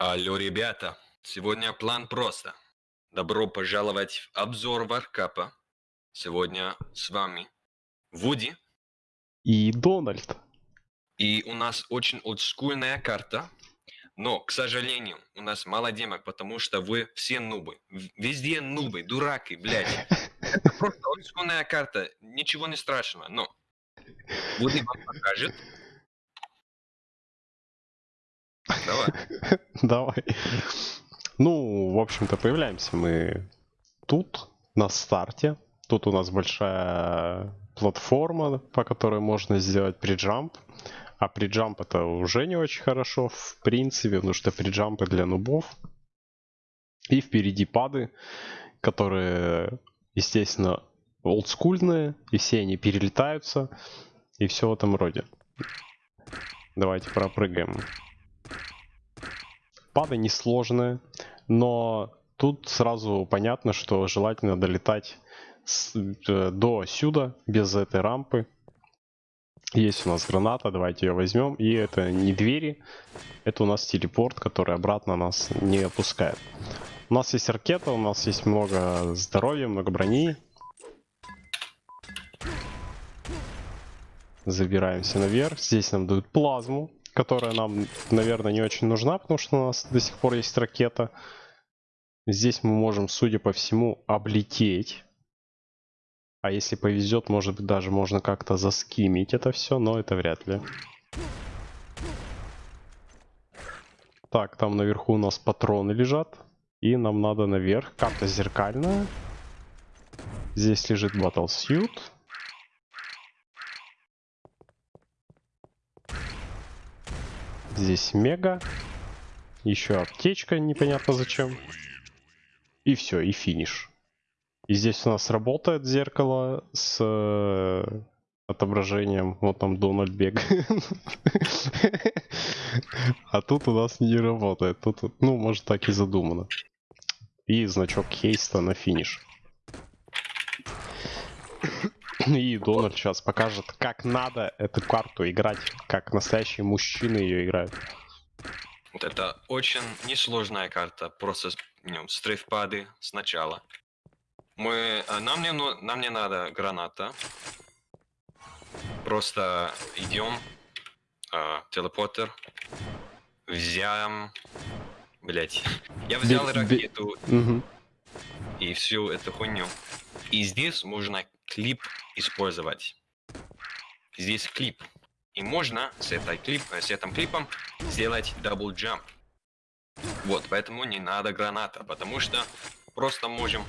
Алло, ребята, сегодня план просто. Добро пожаловать в обзор варкапа. Сегодня с вами Вуди. И Дональд. И у нас очень олдскульная карта. Но, к сожалению, у нас мало демок, потому что вы все нубы. Везде нубы, дураки, блядь. Это просто олдскульная карта, ничего не страшного. Но Вуди вам покажет, Давай. Давай. Ну, в общем-то, появляемся мы тут, на старте. Тут у нас большая платформа, по которой можно сделать приджамп. А приджамп это уже не очень хорошо, в принципе, потому что приджампы для нубов. И впереди пады, которые, естественно, олдскульные, и все они перелетаются, и все в этом роде. Давайте пропрыгаем Пады несложные, но тут сразу понятно, что желательно долетать с, э, до сюда, без этой рампы. Есть у нас граната, давайте ее возьмем. И это не двери, это у нас телепорт, который обратно нас не опускает. У нас есть ракета, у нас есть много здоровья, много брони. Забираемся наверх. Здесь нам дают плазму которая нам, наверное, не очень нужна, потому что у нас до сих пор есть ракета. Здесь мы можем, судя по всему, облететь. А если повезет, может быть, даже можно как-то заскимить это все, но это вряд ли. Так, там наверху у нас патроны лежат. И нам надо наверх. Карта зеркальная. Здесь лежит Battle Suit. Здесь мега. Еще аптечка, непонятно зачем. И все, и финиш. И здесь у нас работает зеркало с э, отображением. Вот там Дональд бегает. А тут у нас не работает. Тут, ну, может так и задумано. И значок хейста на финиш. И Дональд сейчас покажет, как надо эту карту играть, как настоящие мужчины ее играют. Вот это очень несложная карта, просто ну, стрейфпады сначала. Мы, а, нам, не, ну, нам не надо граната. Просто идем, э, телепортер, взяем, блять, я взял ракету и всю эту хуйню. И здесь можно клип использовать. Здесь клип. И можно с, этой клип, с этим клипом сделать double jump. Вот, поэтому не надо граната, потому что просто можем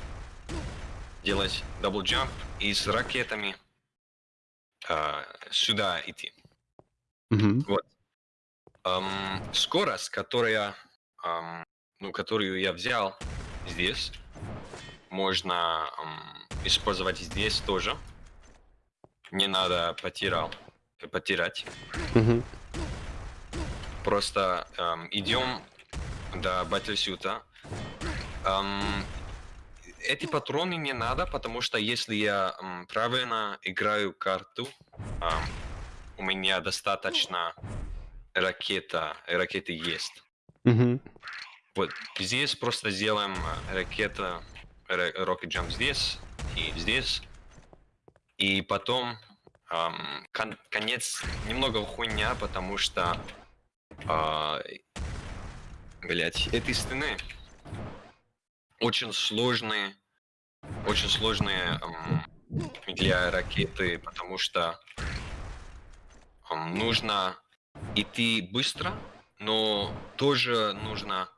делать double jump и с ракетами э, сюда идти. Mm -hmm. Вот. Эм, скорость, которая, эм, ну, которую я взял здесь, можно эм, использовать здесь тоже. Не надо потерял, потерять. Угу. Просто эм, идем до батлсюта. Эм, эти патроны не надо, потому что если я эм, правильно играю карту, эм, у меня достаточно ракета, ракеты есть. Угу. Вот здесь просто сделаем э, ракета, rocket jump здесь, и здесь. И потом эм, кон конец немного хуйня, потому что э, блять, этой стены очень сложные, очень сложные эм, для ракеты, потому что эм, нужно идти быстро, но тоже нужно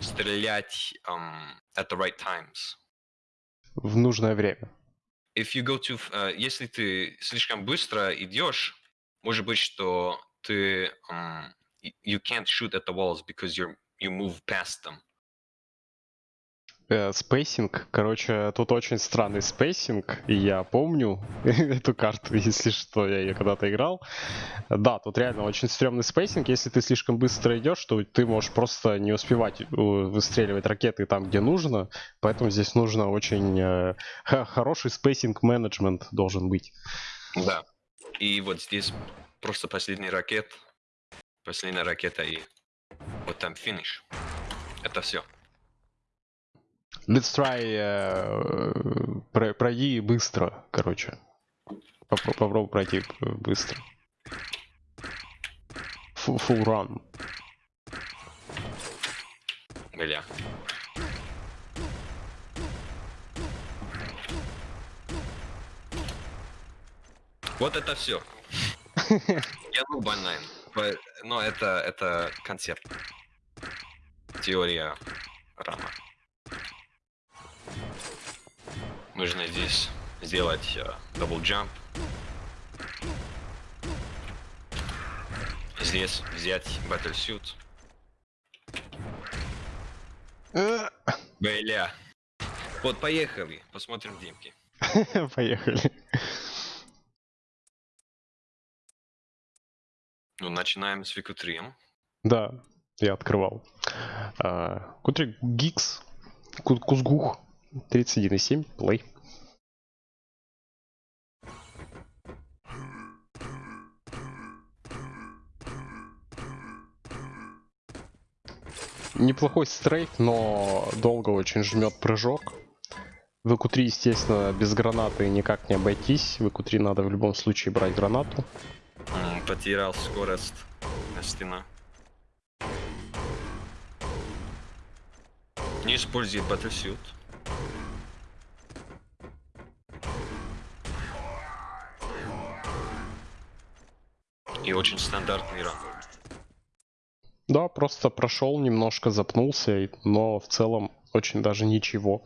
стрелять um, at the right times в нужное время. If you go to, uh, если ты слишком быстро идешь, может быть, что ты um, you can't shoot at the walls because you're you move past them. Э, spacing, короче, тут очень странный spacing, я помню эту карту, если что, я ее когда-то играл. Да, тут реально очень стрёмный spacing, если ты слишком быстро идешь, то ты можешь просто не успевать э, выстреливать ракеты там, где нужно, поэтому здесь нужно очень э, хороший spacing management должен быть. Да, и вот здесь просто последний ракет, последняя ракета и вот там финиш. Это все. Let's try э, про- пройди быстро, короче. Попро- попробуй пройти быстро. Full, full run. Бля. Вот это все. Я ну банайн. По- Но это, это концепт. Теория рама. Нужно здесь сделать э, double jump. Здесь взять battle suit. Э, Бля. Вот, поехали. Посмотрим демки. Поехали. Ну, начинаем с Вику 3. Да, я открывал. А, Кутрик Гикс. Ку- Кузгух. 31,7. Плей. Неплохой стрейт, но долго очень жмет прыжок. В q естественно, без гранаты никак не обойтись. В q надо в любом случае брать гранату. Потерял скорость на стена. Не используй Battlesuit. И очень стандартный ран. Да, просто прошел, немножко запнулся, но в целом очень даже ничего.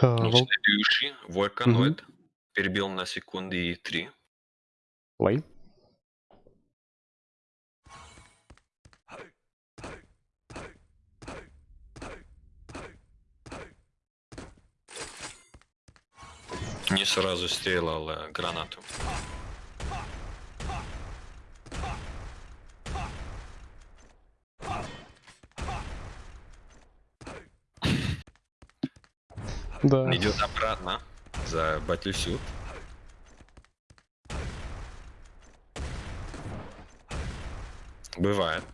Ну, Вол- следующий, Войканоид. Перебил на секунды и три. Плей. Не сразу стрелял э, гранату. Да. Идет обратно за Battlesuit. Бывает.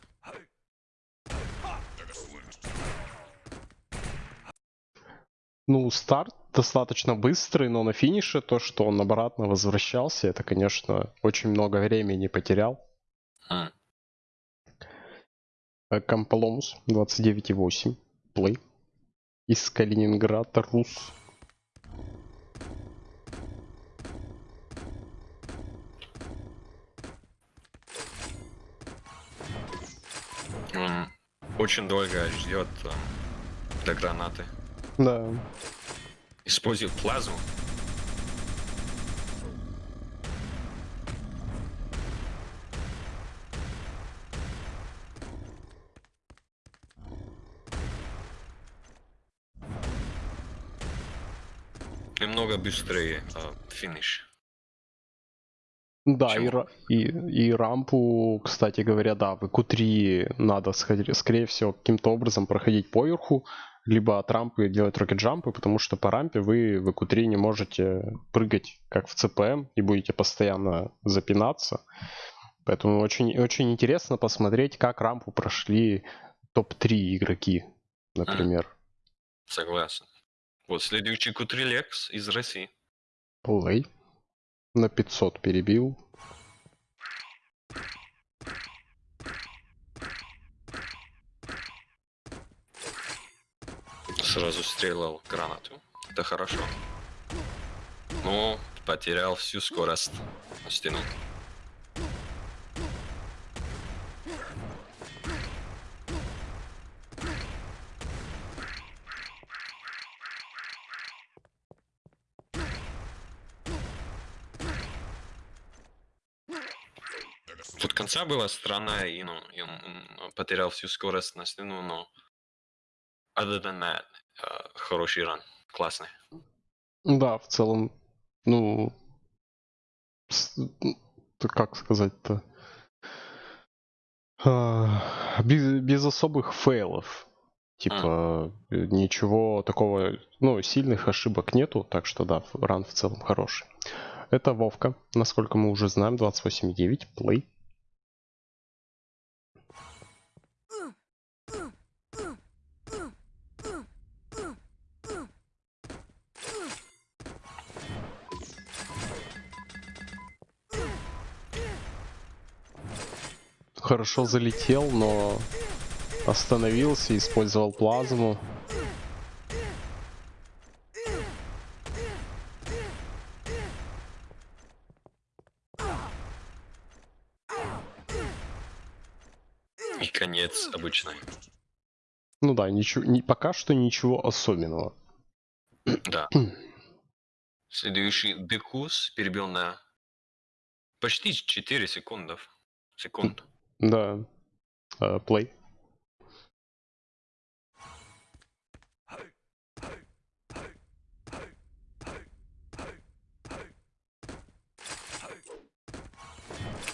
Ну, старт достаточно быстрый, но на финише то, что он обратно возвращался, это, конечно, очень много времени потерял. Э, Камполомус 29,8. Плей. Из Калининграда, Рус. Он очень долго ждет э, до гранаты. Да. Использует плазму. Немного быстрее э, финиш. Да, и, Почему? и, и рампу, кстати говоря, да, в Q3 надо, скорее всего, каким-то образом проходить поверху, либо от рампы делать рокет-джампы, потому что по рампе вы в Q3 не можете прыгать, как в CPM, и будете постоянно запинаться. Поэтому очень, очень интересно посмотреть, как рампу прошли топ-3 игроки, например. Согласен. Вот следующий Кутрилекс из России. Плей. На 500 перебил. Сразу стрелял гранату. Это хорошо. Но потерял всю скорость на стену. Тут конца была странная, и, ну, и он, потерял всю скорость на стену, но other than that, хороший ран, классный. Да, в целом, ну, как сказать-то, А, без, без особых фейлов. Типа, э, ничего такого, ну, сильных ошибок нету, так что да, ран в целом хороший. Это Вовка, насколько мы уже знаем, 28.9, плей. Хорошо залетел, но остановился, использовал плазму. И конец обычный. Ну да, ничего, не, пока что ничего особенного. Да. Следующий Декус перебил на почти 4 секунды. Секунд. Да. Плей.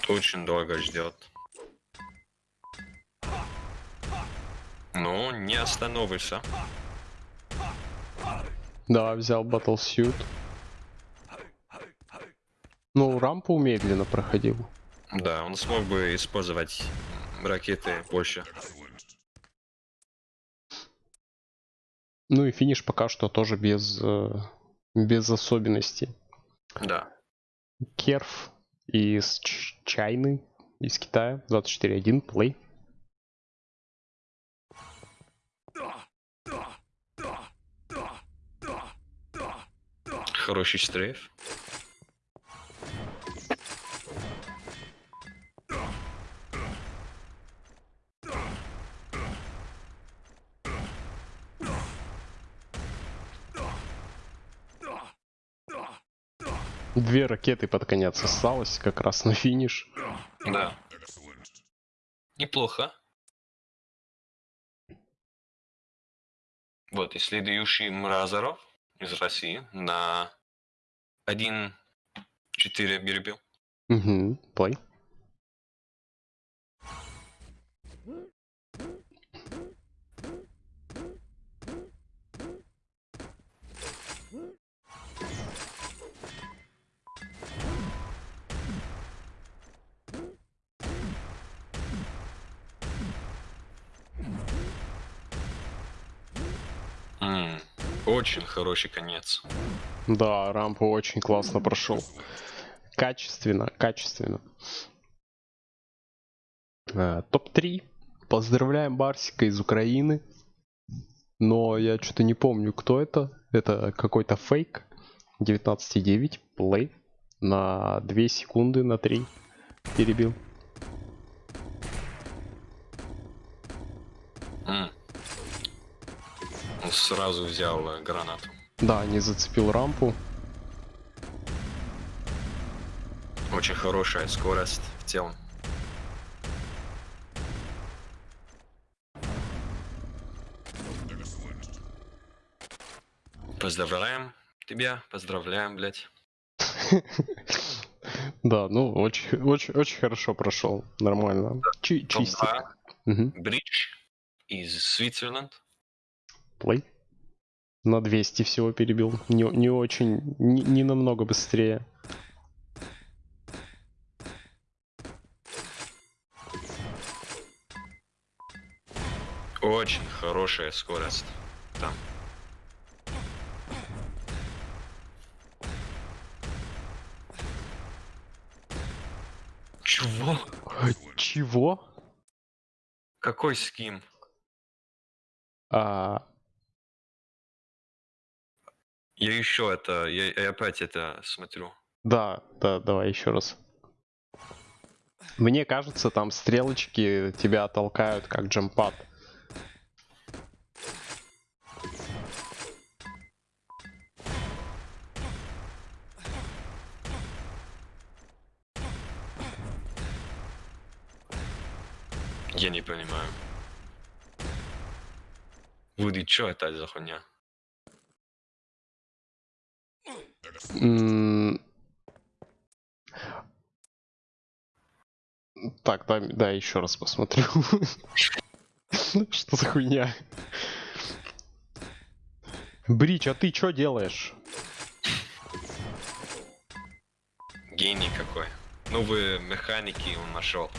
Очень долго ждет. Ну, не остановишься. Да, взял Battlesuit. Ну, рампу медленно проходил. Да, он смог бы использовать ракеты больше. Ну и финиш пока что тоже без, э, без особенностей. Да. Керф из Чайны, из Китая, 24.1, плей. Хороший стрейф. Две ракеты под конец осталось, как раз на финиш. Да. Неплохо. Вот, и следующий Мразоров из России на 1-4 перебил. Угу, плей. Очень хороший конец. Да, рампу очень классно прошел. Качественно, качественно. А, Топ-3. Поздравляем Барсика из Украины. Но я что-то не помню, кто это. Это какой-то фейк. 19.9. Плей. На 2 секунды, на 3. Перебил. Mm. Он сразу взял э, гранату. Да, не зацепил рампу. Очень хорошая скорость в целом. Поздравляем тебя, поздравляем, блядь. Да, ну очень, очень, очень хорошо прошел, нормально. Чи чистенько. Бридж из Свитцерленд. Плей. На 200 всего перебил. Не, не очень, не, не намного быстрее. Очень хорошая скорость. Там. Чего? Чего? Какой ским? А... Я еще это, я, я опять это смотрю. Да, да, давай еще раз. Мне кажется, там стрелочки тебя толкают как джампад. Я не понимаю. Вуди, что это за хуйня? Так, да, да, еще раз посмотрю. Что за хуйня? Брич, а ты что делаешь? Гений какой. Новые механики он нашел.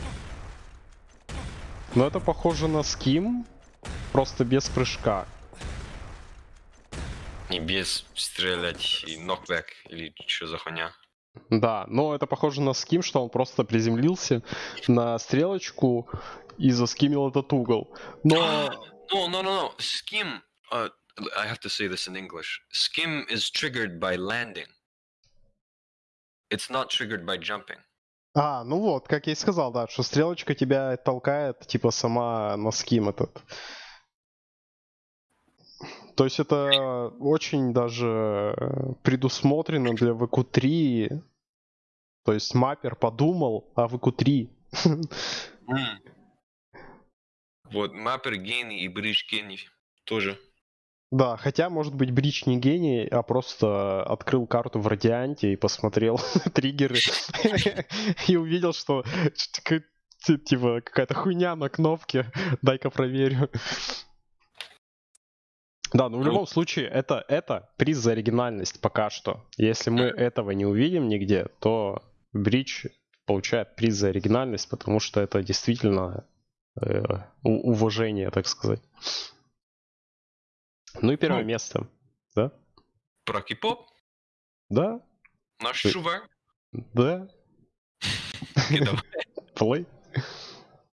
Ну это похоже на ским, просто без прыжка. Не без стрелять и нокбэк или что за хуйня. Да, но это похоже на ским, что он просто приземлился на стрелочку и заскимил этот угол. Но... No, no, no, no. Skim, uh, I have to say this in English. Skim is triggered by landing. It's not triggered by jumping. А, ну вот, как я и сказал, да, что стрелочка тебя толкает, типа, сама на ским этот. То есть это очень даже предусмотрено для VQ3. То есть маппер подумал о VQ3. Mm. Вот, маппер гений и бридж гений тоже. Да, хотя, может быть, Брич не гений, а просто открыл карту в Радианте и посмотрел триггеры и увидел, что типа какая-то хуйня на кнопке, дай-ка проверю. Да, ну в любом случае, это, это приз за оригинальность пока что. Если мы этого не увидим нигде, то Брич получает приз за оригинальность, потому что это действительно э, уважение, так сказать. Ну и первое ну, место, да? Про кипоп? Да. Наш Ты... чувак? Да. Плей.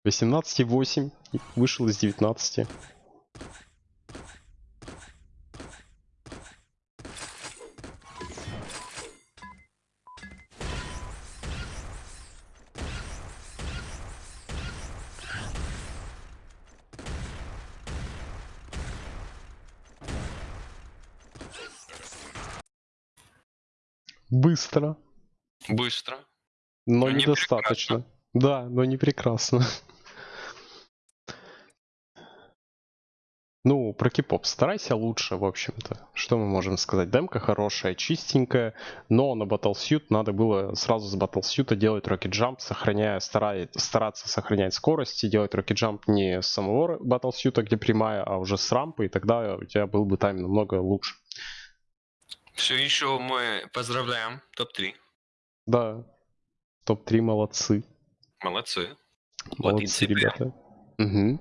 18,8. Вышел из 19. Быстро. Быстро. Но, но недостаточно. Не да, но не прекрасно. Ну, про кипоп старайся лучше, в общем-то. Что мы можем сказать? Демка хорошая, чистенькая, но на Battlesuit надо было сразу с Battlesuit делать Rocket Jump, сохраняя, старая, стараться сохранять скорость и делать Rocket Jump не с самого Battlesuit, где прямая, а уже с рампы, и тогда у тебя был бы тайм намного лучше. Все еще мы поздравляем топ-3. Да, топ-3 молодцы. Молодцы. Молодцы, ребята. Угу.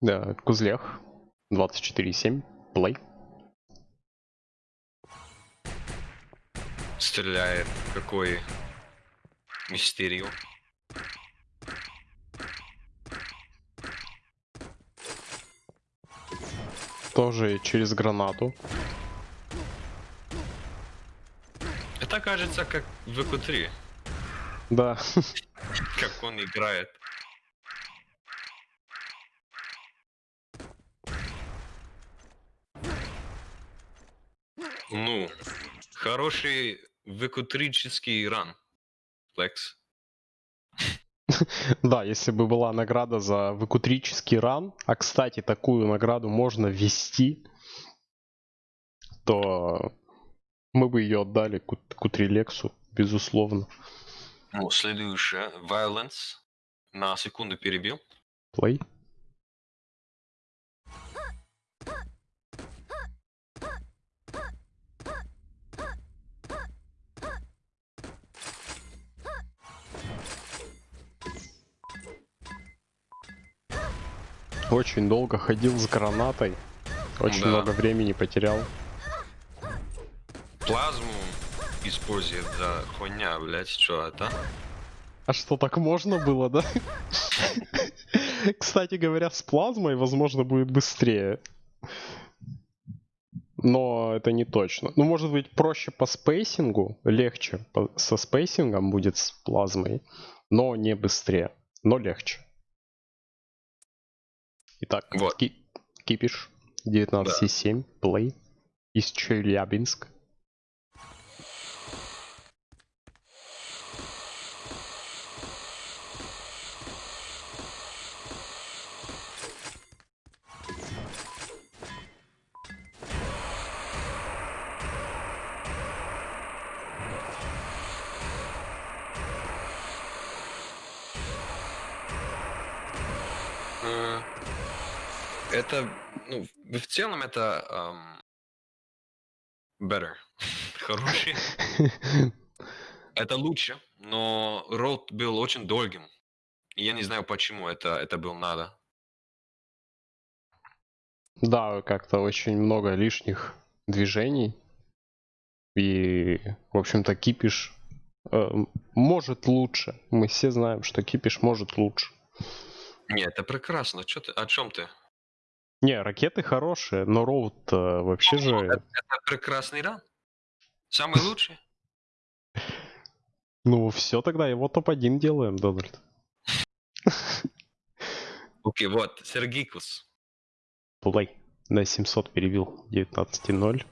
Да, Кузлях. 24.7. Плей. Стреляет какой мистерию. Тоже через гранату. Это кажется как в q 3 Да. Как он играет. Ну, хороший выкутрический ран. Флекс. Да, если бы была награда за выкутрический ран, а кстати, такую награду можно ввести, то мы бы ее отдали Кутрилексу, безусловно. Ну, следующее. Violence. На секунду перебил. Play. Очень долго ходил с гранатой. Очень да. много времени потерял плазму использует за хуйня, блять, что это? А что, так можно было, да? Кстати говоря, с плазмой, возможно, будет быстрее. Но это не точно. Ну, может быть, проще по spacing у, легче со spacing ом будет с плазмой, но не быстрее, но легче. Итак, вот. ки кипиш 19.7, да. плей из Челябинск. Это, ну, в целом это um, better. Хороший. это лучше, но рот был очень долгим. И я не знаю, почему это, это было надо. Да, как-то очень много лишних движений. И, в общем-то, кипиш э, может лучше. Мы все знаем, что кипиш может лучше. Не, это прекрасно. Чё ты, о чем ты? Не, ракеты хорошие, но роут э, вообще же... Это, это прекрасный ран. Самый лучший. Ну, все тогда, его топ-1 делаем, Дональд. Окей, вот, Сергикус. Плей. На 700 перебил 19.0.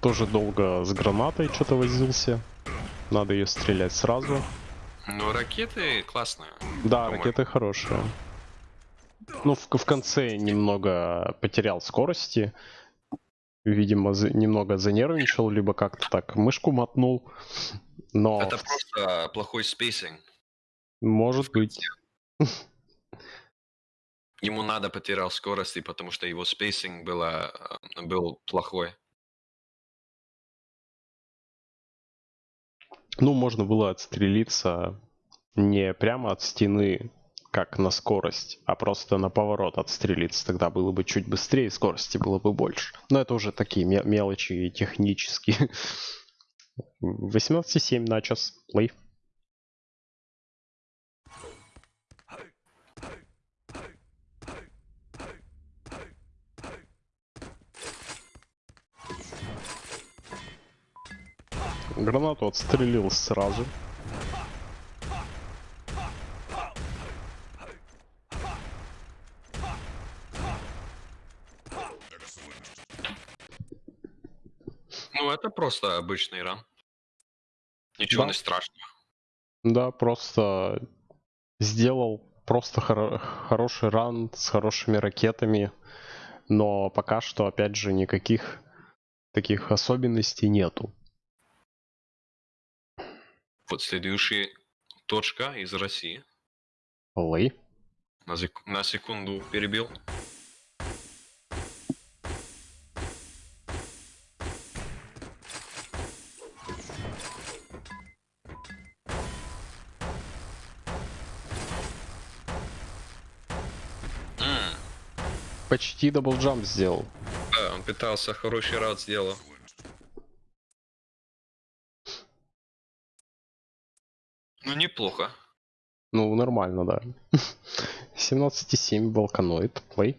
Тоже долго с гранатой что-то возился. Надо ее стрелять сразу. Ну, ракеты классные. Да, ракеты хорошие. Ну, в, в конце немного потерял скорости. Видимо, за- немного занервничал, либо как-то так мышку мотнул. Но Это просто плохой spacing. может быть. Ему надо потерял скорости, потому что его spacing было, э, был плохой. Ну, можно было отстрелиться не прямо от стены, как на скорость, а просто на поворот отстрелиться. Тогда было бы чуть быстрее, скорости было бы больше. Но это уже такие ме- мелочи технические. 18,7 на час. Плей. Гранату отстрелил сразу. Ну, это просто обычный ран. Ничего Да. не страшного. Да, просто сделал просто хоро- хороший ран с хорошими ракетами, но пока что, опять же, никаких таких особенностей нету. Вот следующая точка из России. Плей. На, зек- на секунду перебил. Почти double jump сделал. да, он пытался хороший раунд сделал. Неплохо. Ну, нормально, да. 17,7 балканоид. Play.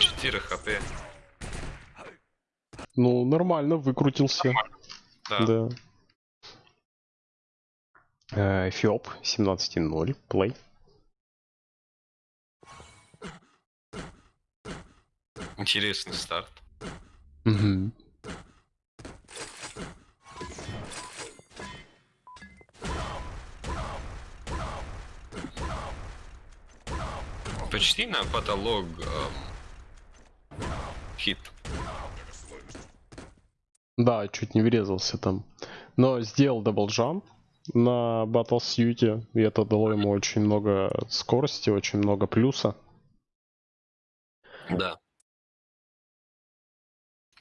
Четыре хп. Ну, нормально, выкрутился. Да. Да. Э, Эфиоп 17.0. Плей. Интересный старт. Мгм. Почти на потолок эм, хит. Да, чуть не врезался там. Но сделал double jump на battlesuit е, и это дало ему очень много скорости, очень много плюса. Да.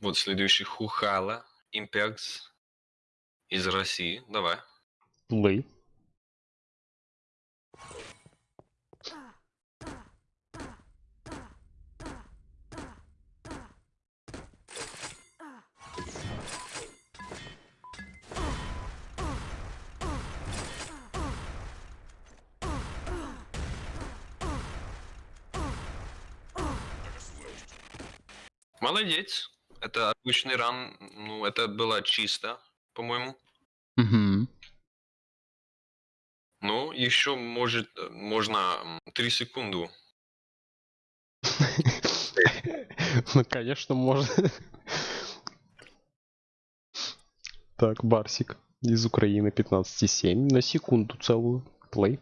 Вот следующий Хухала, Импекс из России. Давай. Play. Молодец. Это обычный ран. Ну, это было чисто, по-моему. Мгм. Ну, еще может, э, можно 3 секунды. Ну, конечно, можно. Так, Барсик из Украины 15,7 на секунду целую. Плей.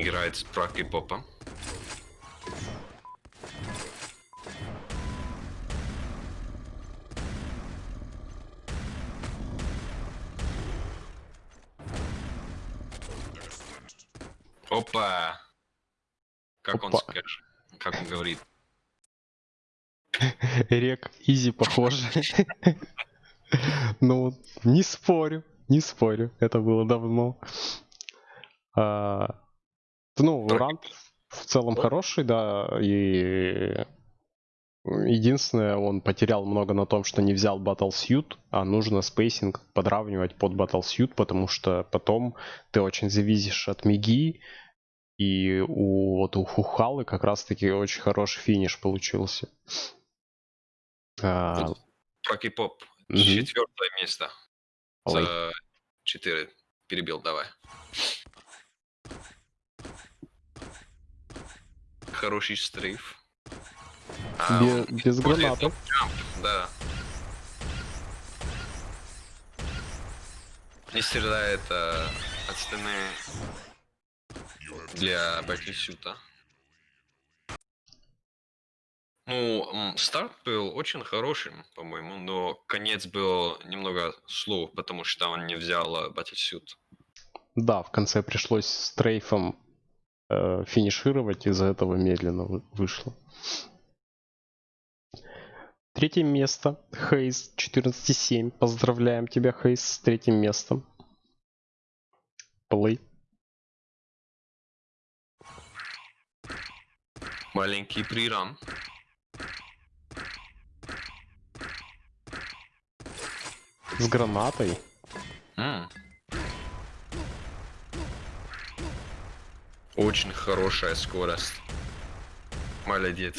играет с прак и попа. Опа! Как Опа. он скажет? Как он говорит? Рек, изи похоже. Ну, не спорю, не спорю, это было давно. А, ну, ранг в целом хороший, да, и единственное, он потерял много на том, что не взял Battlesuit, а нужно spacing подравнивать под Battlesuit, потому что потом ты очень зависишь от Миги, и у, вот у Хухалы как раз-таки очень хороший финиш получился. А, Про кей-поп. Четвертое место. Ой. За четыре. Перебил, давай. Хороший стрейф. А, Бе- без топ-джамп, Да. Не стреляет а, от стены для батисюта. Ну, старт был очень хорошим, по-моему, но конец был немного слов, потому что он не взял батисют. Да, в конце пришлось стрейфом э, финишировать, из-за этого медленно вы- вышло. Третье место. Хейс 14,7. Поздравляем тебя, Хейс, с третьим местом. Плей. Маленький приран. С гранатой. М. Очень хорошая скорость. Молодец.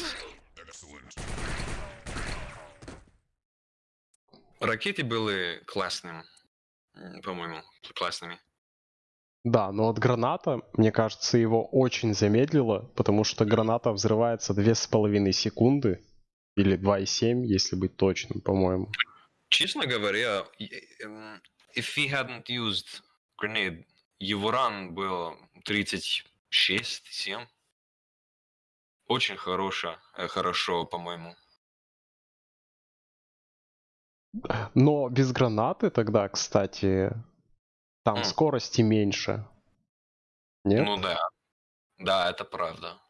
Ракеты были классным, м, по-моему, классными. Да, но вот граната, мне кажется, его очень замедлило, потому что граната взрывается 2,5 секунды. Или 2,7, если быть точным, по-моему. Честно говоря, эм, if he hadn't used grenade, его ран был 36-7. Очень хорошо, э, хорошо, по-моему. Но без гранаты тогда, кстати, там скорости меньше. Нет? Ну да. Да, это правда.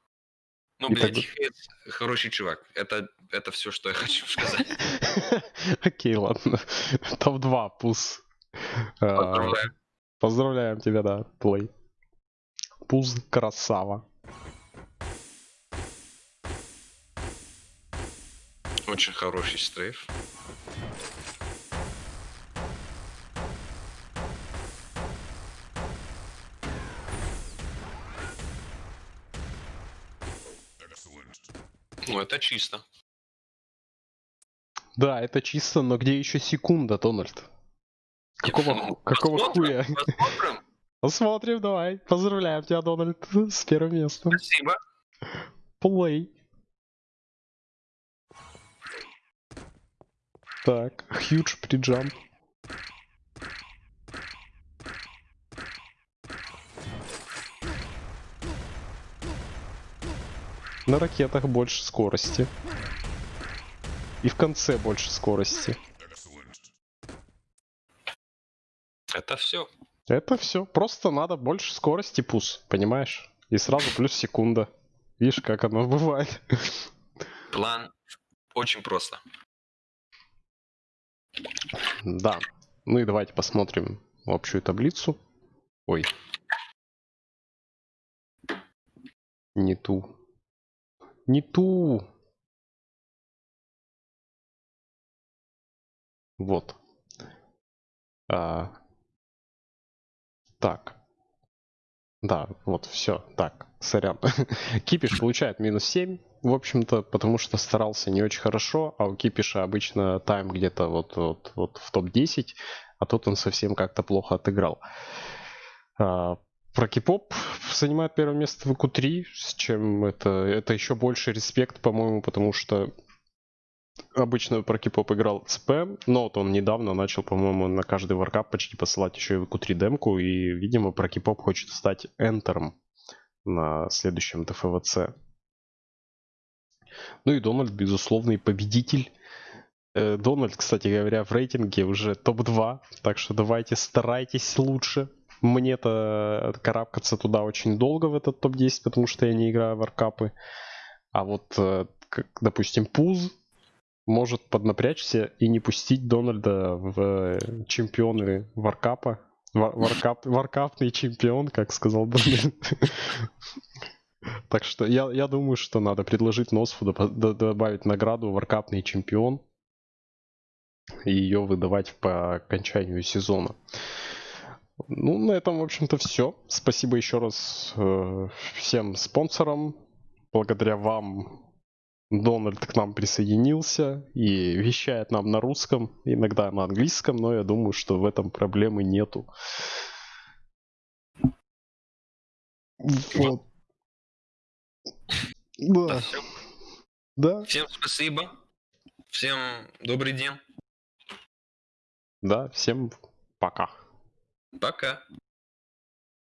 Ну, И блядь, тогда- хороший чувак. Это, это все, что я хочу сказать. Окей, ладно. Топ-2 пуз. А, Поздравляю. Поздравляем тебя, да, плей. Пуз красава. Очень хороший стрейф. Ну, это чисто. Да, это чисто, но где еще секунда, Дональд? Какого, ху- какого посмотрим, хуя? Посмотрим. Посмотрим, давай. Поздравляем тебя, Дональд, с первым местом. Спасибо. Плей. Так, huge приджамп. На ракетах больше скорости. И в конце больше скорости. Это все. Это все. Просто надо больше скорости пус, понимаешь? И сразу плюс секунда. Видишь, как оно бывает. План очень просто. Да. Ну и давайте посмотрим общую таблицу. Ой. Не ту. Не ту. Вот. А. Так. Да, вот, все. Так, сорян. Кипиш получает минус 7, в общем-то, потому что старался не очень хорошо, а у Кипиша обычно тайм где-то вот, вот, вот в топ-10, а тут он совсем как-то плохо отыграл. А, про Кипоп занимает первое место в q3, с чем это, это еще больше респект, по-моему, потому что обычно про Кипоп играл ЦП, но вот он недавно начал, по-моему, на каждый варкап почти посылать еще и в Q3 демку, и, видимо, про Кипоп хочет стать энтером на следующем ТФВЦ. Ну и Дональд, безусловный победитель. Э, Дональд, кстати говоря, в рейтинге уже топ-2, так что давайте старайтесь лучше. мне-то карабкаться туда очень долго в этот топ-10, потому что я не играю в аркапы. А вот, э, как, допустим, Пуз может поднапрячься и не пустить Дональда в чемпионы варкапа. Вар- Варкап, варкапный чемпион, как сказал Дональд. Так что я, я думаю, что надо предложить Носфу добавить награду варкапный чемпион и ее выдавать по окончанию сезона. Ну, на этом, в общем-то, все. Спасибо еще раз э, всем спонсорам. Благодаря вам Дональд к нам присоединился и вещает нам на русском, иногда на английском, но я думаю, что в этом проблемы нету. Вот. Да, Да, всё. да, Всем спасибо. Всем добрый день. да, всем пока. Пока.